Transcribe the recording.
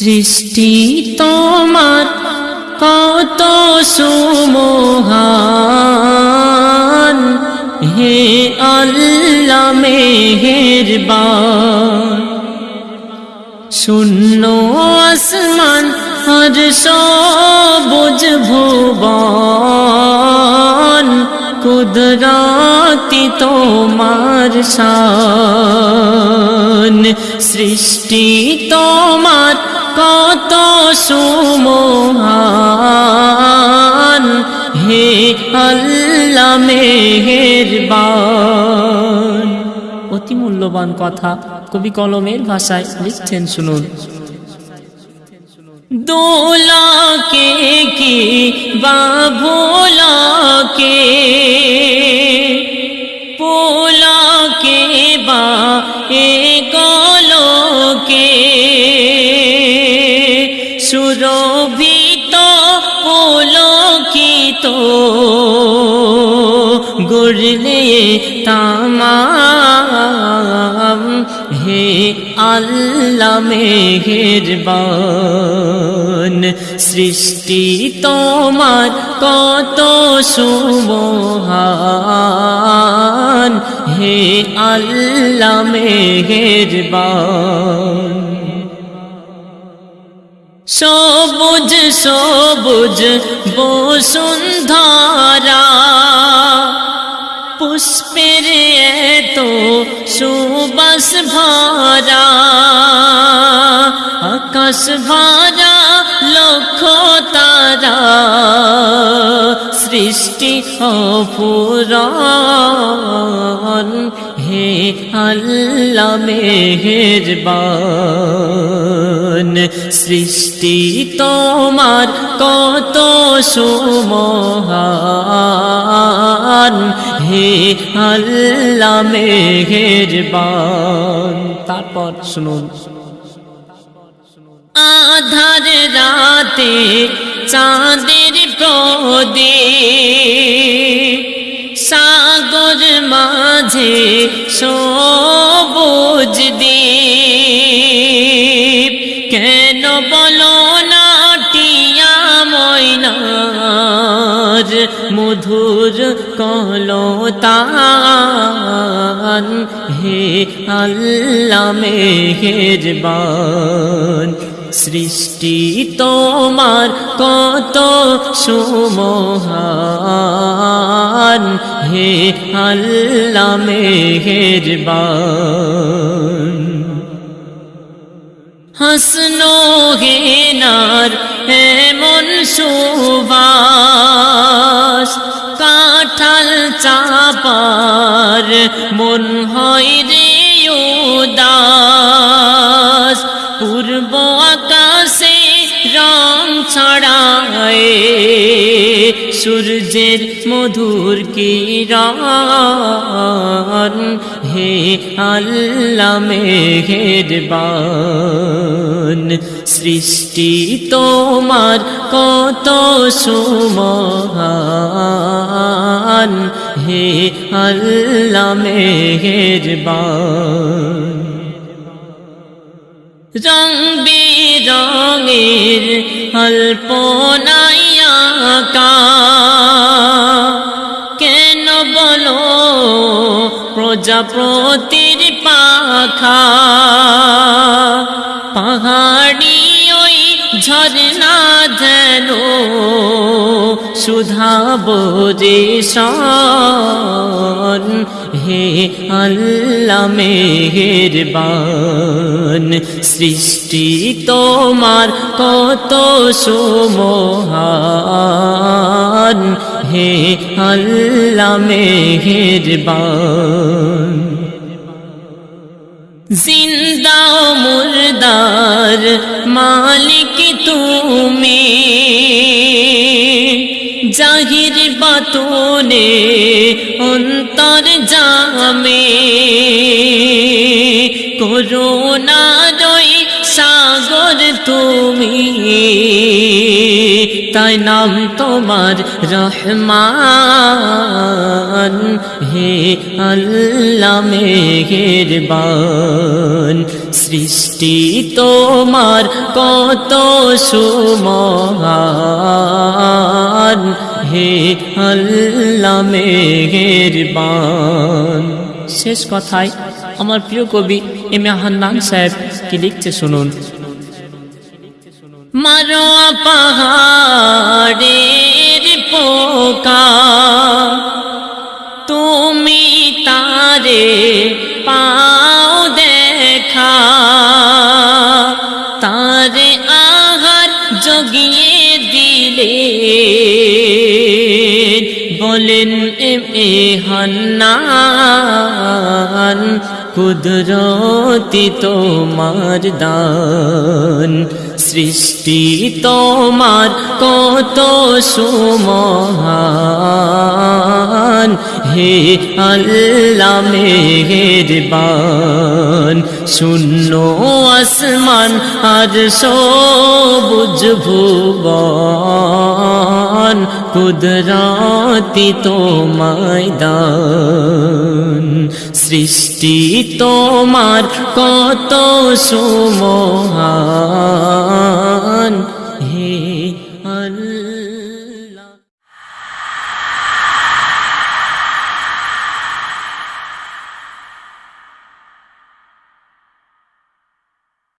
সৃষ্টি তোমার কত সুমহান। হে আল্লাহ মেহেরবান। শূন্য আসমান আর সবুজ ভুবন। কুদরাতি তোমার শান। সৃষ্টি তোমার কত সুমহান। হে আল্লাহ মেহেরবান। অতি মূল্যবান কথা কবি কলমের ভাষায় লিখছেন, শুনুন। দোলাকে কি বা ভোলাকে? পোলাকে বা এ সুরভিত পোলকিত গড়লে তামাম। হে আল্লাহ মেহেরবান সৃষ্টি তোমার কত সুমহান। হে আল্লাহ মেহেরবান সবুজ সবুজ বসুন্ধরা পুষ্পের এত সুবাস ভরা। আকাশ ভরা লক্ষ তারা। সৃষ্টি অপুরান হে আল্লাহ মেহেরবান। সৃষ্টি তোমার কত সুমহান। হে আল্লাহ মেহেরবান। তারপর শুনুন। আধার রাতে চাঁদের প্রদীপ, সাগর মাঝে সবুজ বলো না ময়নার মধুর কলতান। হে আল্লাহ মেহেরবান, সৃষ্টি তোমার কত সুমহান। হে আল্লাহ মেহেরবান হাসনো হেনার এমন সুবাস। কাঁঠাল চাপার মন হয় রে উদাস। পূর্ব আকাশে রং ছড়ায় সূর্যের মধুর কিরণ। হে আল্লাহ মেহেরবান, সৃষ্টি তোমার কত সুমহান। হে আল্লাহ মেহেরবান। রং বেরঙের কেন বলো প্রজাপতির পাখা? পাহাড়ি ওই ঝরনা যেন সুধা বোরে সন হে আল্লাহ মেহেরবান। সৃষ্টি তোমার কত সুমহান। হে আল্লাহ মেহেরবান। জিন্দা মুর্দার মালিক তুমি। জাহির বাতুনে অন্তর জামে। রই সাগর তুমি। তাই নাম তোমার রহমান। হে আল্লাহ মেহেরবান। সৃষ্টি তোমার কত সুমহান। হে আল্লাহ মেহেরবান। শেষ কথায়। আমার প্রিয় কবি এম এ হান্নান সাহেব কি লিখছে শুনুন। মারো পাহাড়ের পোকা, তুমি তারে পাও দেখা। তারে আহার জগিয়ে কুদরতি তোমার দান, সৃষ্টি তোমার কত সুমহান। হে আল্লাহ মেহেরবান, শূন্য আসমান আর সবুজ ভুবন। কুদরাতি তোমায় দান। সৃষ্টি তোমার কত সুমহান। হে আল্লাহ।